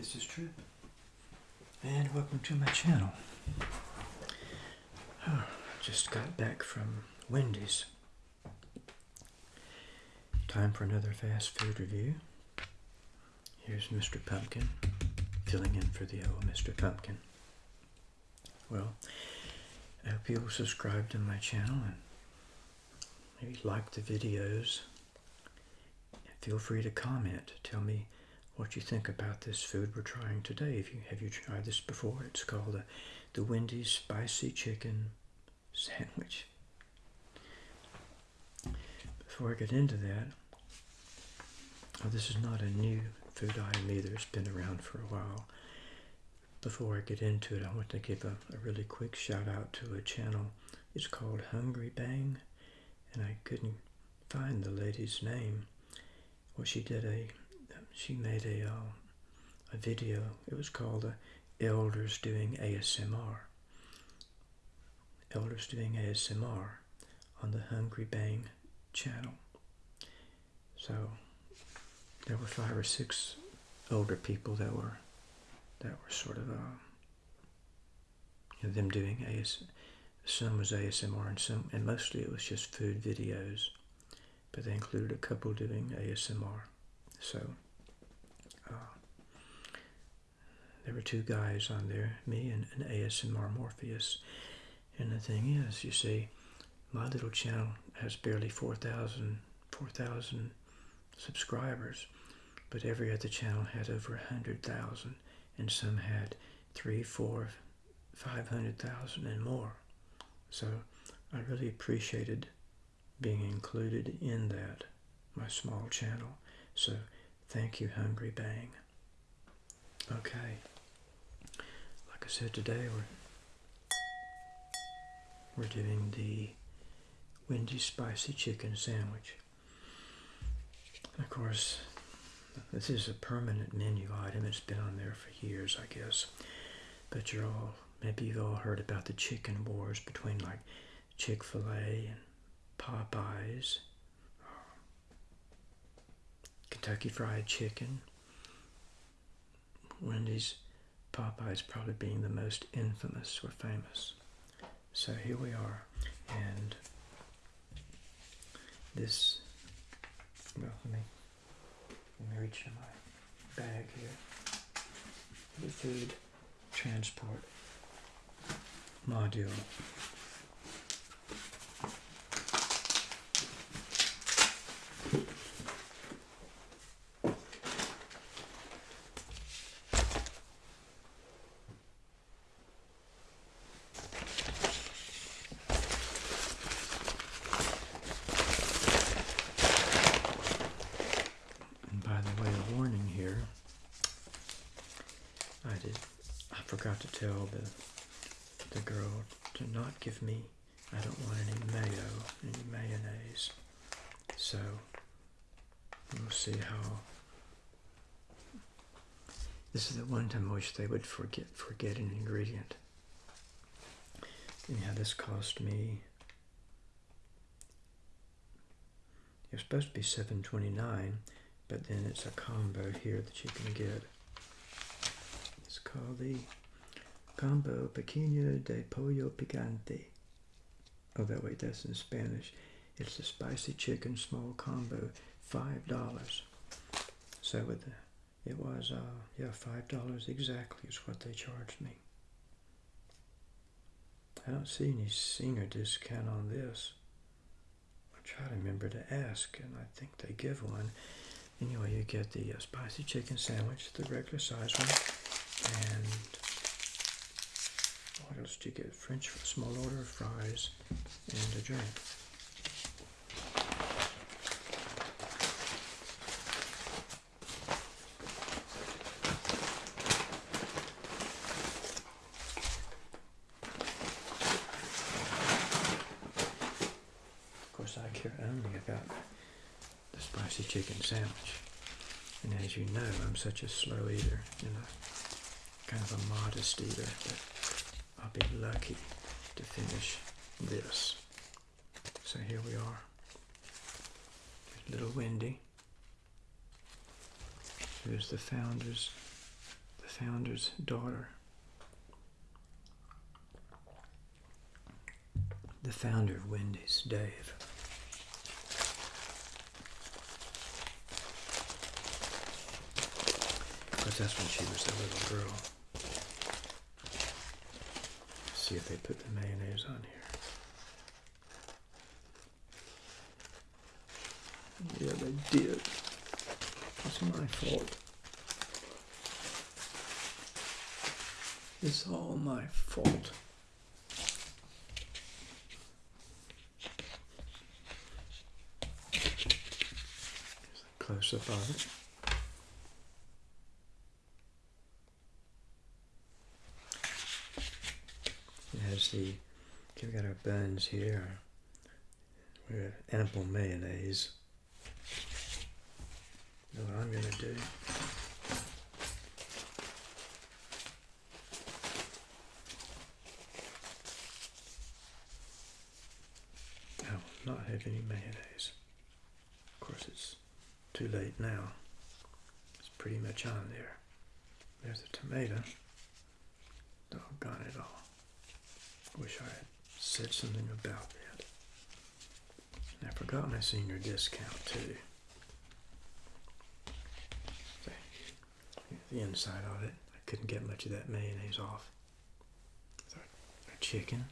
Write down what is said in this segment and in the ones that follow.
This is Trip, and welcome to my channel. Oh, just got back from Wendy's. Time for another fast food review. Here's Mr. Pumpkin, filling in for the old Mr. Pumpkin. Well, I hope you'll subscribe to my channel and maybe like the videos. Feel free to comment. Tell me what you think about this food we're trying today. If you have you tried this before, it's called the, the Wendy's Spicy Chicken Sandwich. Before I get into that, oh, this is not a new food item either. It's been around for a while. Before I get into it, I want to give a, a really quick shout out to a channel. It's called Hungry Bang, and I couldn't find the lady's name. Well, she did a, she made a, uh, a video. It was called uh, Elders Doing ASMR. Elders Doing ASMR on the Hungry Bang channel. So there were five or six older people that were that were sort of uh, them doing AS. Some was ASMR and some, and mostly it was just food videos, but they included a couple doing ASMR. So uh, there were two guys on there, me and an ASMR Morpheus. And the thing is, you see, my little channel has barely 4,000 4,000 subscribers, but every other channel had over 100,000 and some had three, four, five hundred thousand and more. So I really appreciated being included in that, my small channel. So thank you, Hungry Bang. Okay. Like I said today, we're we're doing the Wendy's Spicy Chicken Sandwich. Of course, this is a permanent menu item. It's been on there for years, I guess. But you're all, maybe you've all heard about the chicken wars between like Chick-fil-A and Popeyes, Kentucky Fried Chicken, Wendy's, Popeyes probably being the most infamous or famous. So here we are, and this, well, let me let me reach in my bag here. The food transport module. And by the way, a warning here. I did. I forgot to tell the the girl to not give me. I don't want any mayo, any mayonnaise. So we'll see how. This is the one time I wish they would forget forget an ingredient. Yeah, this cost me. It was supposed to be seven twenty nine, but then it's a combo here that you can get. It's called the Combo Pequeño de Pollo Picante. Oh, that wait, that's in Spanish. It's a spicy chicken small combo, five dollars. So with the, it was uh yeah five dollars exactly is what they charged me. I don't see any senior discount on this. I try to remember to ask, and I think they give one. Anyway, you get the uh, spicy chicken sandwich, the regular size one, and what else do you get? French small order of fries and a drink. Of course, I care only about the spicy chicken sandwich. And as you know, I'm such a slow eater, you know, kind of a modest eater, but Be lucky to finish this. So here we are. Little Wendy, who's the founder's the founder's daughter. The founder of Wendy's, Dave. Because that's when she was a little girl. See if they put the mayonnaise on here. Yeah, they did. It's my fault. It's all my fault. close up of it. Has the, we've got our buns here. We have ample mayonnaise. Know what I'm going to do? I will not have any mayonnaise. Of course, it's too late now. It's pretty much on there. There's a tomato. Doggone it all. Wish I had said something about that. And I forgot my senior discount too. The inside of it, I couldn't get much of that mayonnaise off. Our chicken.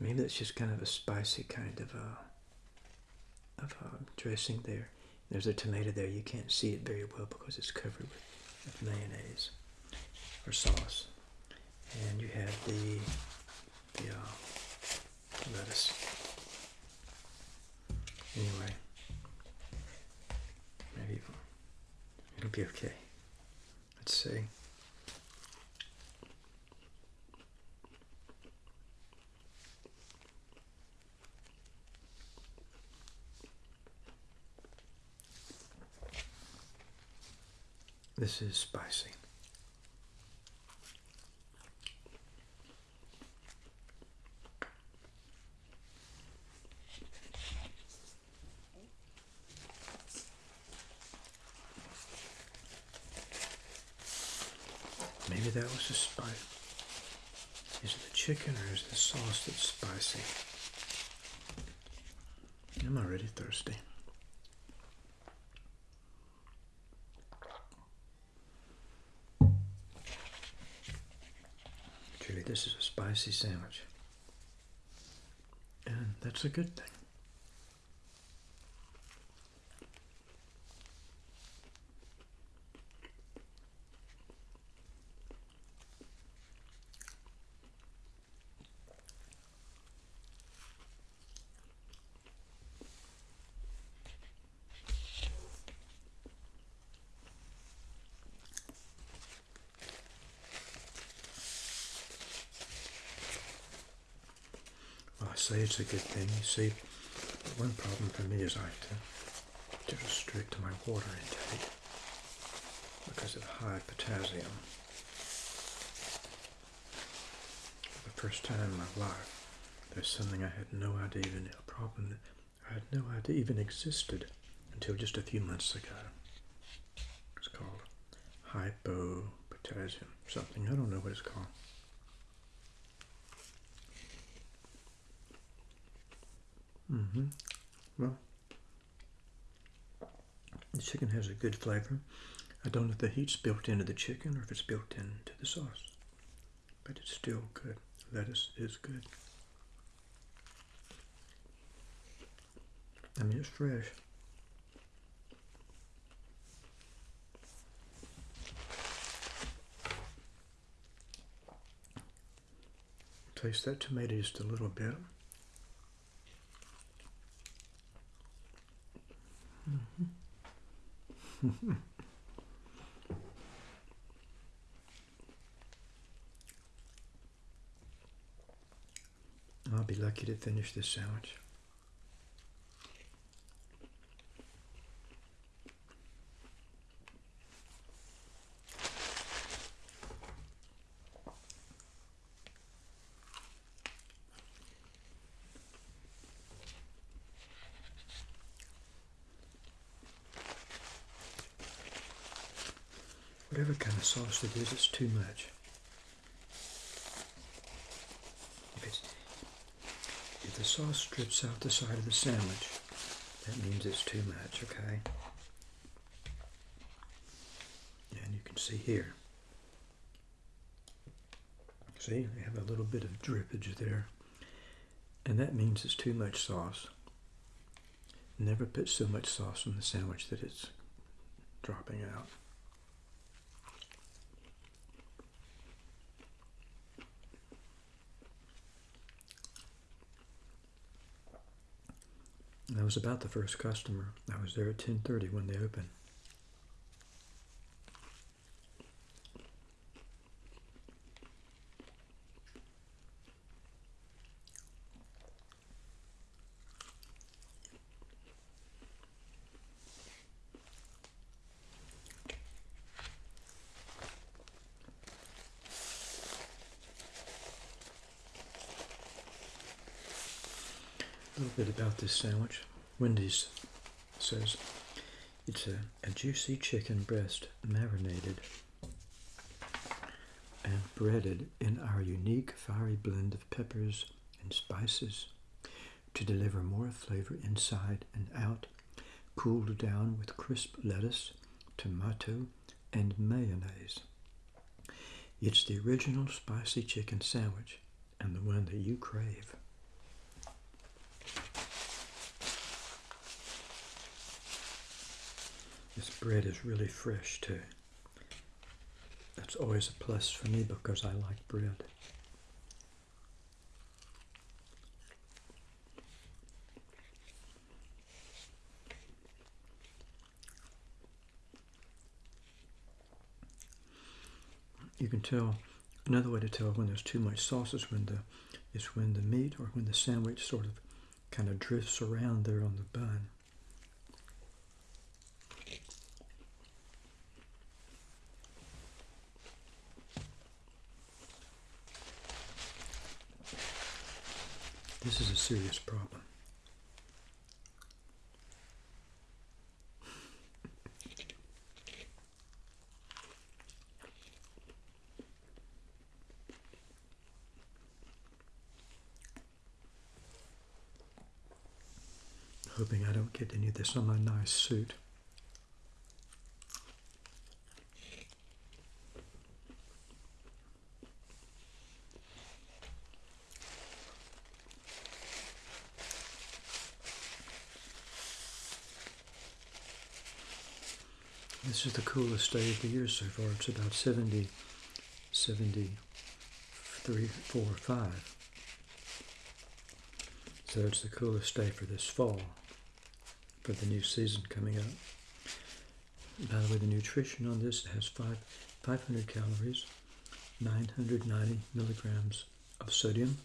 Maybe that's just kind of a spicy kind of a of a dressing there. There's a tomato there. You can't see it very well because it's covered with, with mayonnaise or sauce. And you have the the uh, lettuce. Anyway, maybe it'll be okay. Let's see. This is spicy. Maybe that was the spice. Is it the chicken or is it the sauce that's spicy? I'm already thirsty. Truly, this is a spicy sandwich. And that's a good thing. Say it's a good thing. You see, one problem for me is I have to, to restrict my water intake because of high potassium. For the first time in my life, there's something I had no idea even a problem that I had no idea even existed until just a few months ago. It's called hypopotassium something. I don't know what it's called. Mm-hmm. Well, the chicken has a good flavor. I don't know if the heat's built into the chicken or if it's built into the sauce, but it's still good. Lettuce is good. I mean, it's fresh. Taste that tomato just a little bit. I'll be lucky to finish this sandwich. Sauce is, it's too much. If, if the sauce drips out the side of the sandwich, that means it's too much, okay? And you can see here. See, we have a little bit of drippage there. And that means it's too much sauce. Never put so much sauce on the sandwich that it's dropping out. I was about the first customer. I was there at 10:30 when they opened. This sandwich. Wendy's says it's a, a juicy chicken breast marinated and breaded in our unique fiery blend of peppers and spices to deliver more flavor inside and out, cooled down with crisp lettuce, tomato, and mayonnaise. It's the original spicy chicken sandwich and the one that you crave. This bread is really fresh too. That's always a plus for me because I like bread. You can tell another way to tell when there's too much sauce is when the is when the meat or when the sandwich sort of kind of drifts around there on the bun. This is a serious problem. Hoping I don't get any of this on my nice suit. Is the coolest day of the year so far. It's about 70, 73, 4, 5. So it's the coolest day for this fall, for the new season coming up. By the way, the nutrition on this has five, 500 calories, 990 milligrams of sodium,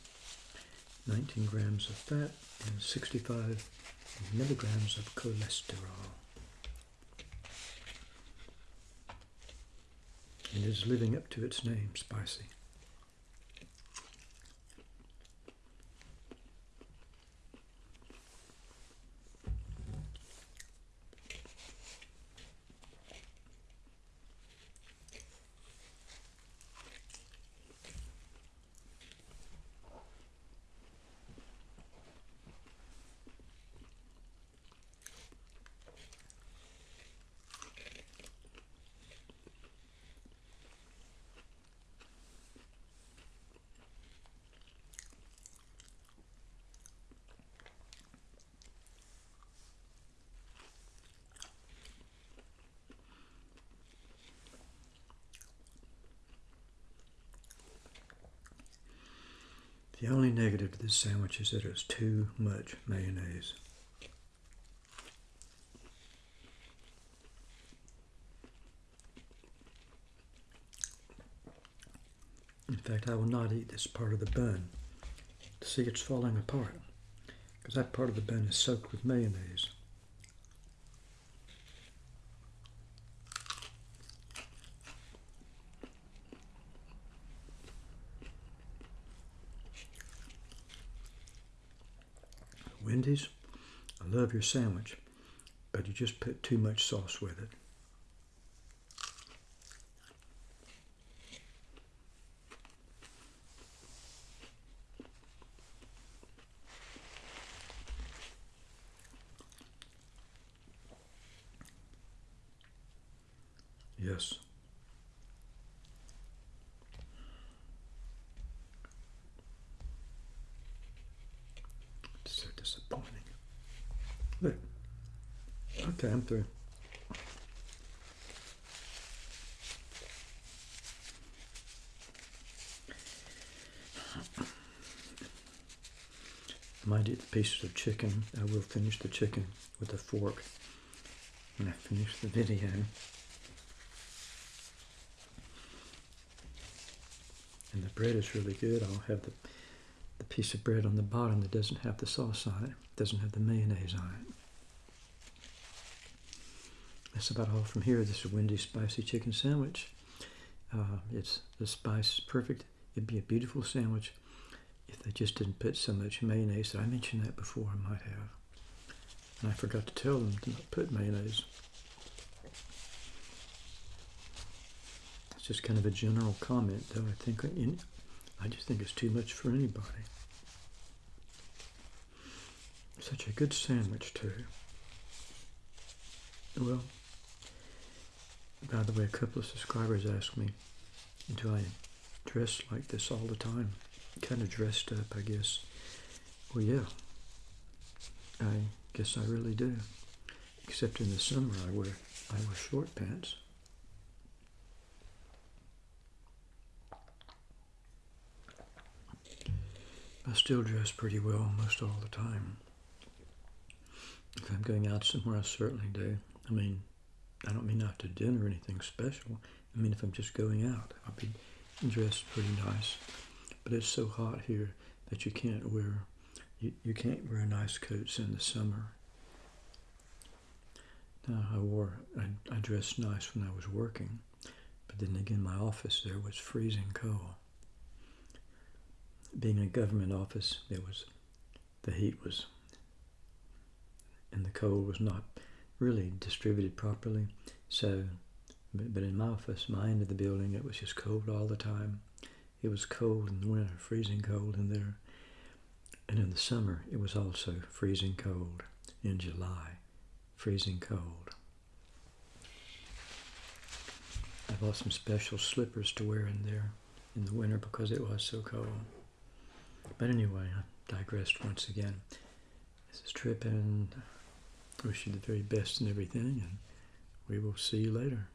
19 grams of fat, and 65 milligrams of cholesterol. And is living up to its name, spicy. The only negative to this sandwich is that it's too much mayonnaise. In fact, I will not eat this part of the bun. See, it's falling apart because that part of the bun is soaked with mayonnaise. Wendy's, I love your sandwich, but you just put too much sauce with it. I might eat the pieces of chicken. I will finish the chicken with a fork when I finish the video. And the bread is really good. I'll have the, the piece of bread on the bottom that doesn't have the sauce on it, doesn't have the mayonnaise on it. That's about all from here. This is Wendy's Spicy Chicken Sandwich. Uh, it's The spice perfect. It'd be a beautiful sandwich if they just didn't put so much mayonnaise. I mentioned that before, I might have. And I forgot to tell them to not put mayonnaise. It's just kind of a general comment, though. I think in, I just think it's too much for anybody. Such a good sandwich, too. Well, by the way, a couple of subscribers asked me, do I dress like this all the time? Kind of dressed up, I guess. Well, yeah. I guess I really do. Except in the summer, I wear I wear short pants. I still dress pretty well most all the time. If I'm going out somewhere, I certainly do. I mean, I don't mean out to dinner or anything special. I mean, if I'm just going out, I'll be dressed pretty nice. But it's so hot here that you can't wear you, you can't wear nice coats in the summer. Now I wore I, I dressed nice when I was working, but then again my office there was freezing cold. Being a government office, there was the heat was and the cold was not really distributed properly. So, but, in my office, my end of the building, it was just cold all the time. It was cold in the winter, freezing cold in there. And in the summer, it was also freezing cold. In July, freezing cold. I bought some special slippers to wear in there in the winter because it was so cold. But anyway, I digressed once again. This is Trip and wish you the very best in everything, and we will see you later.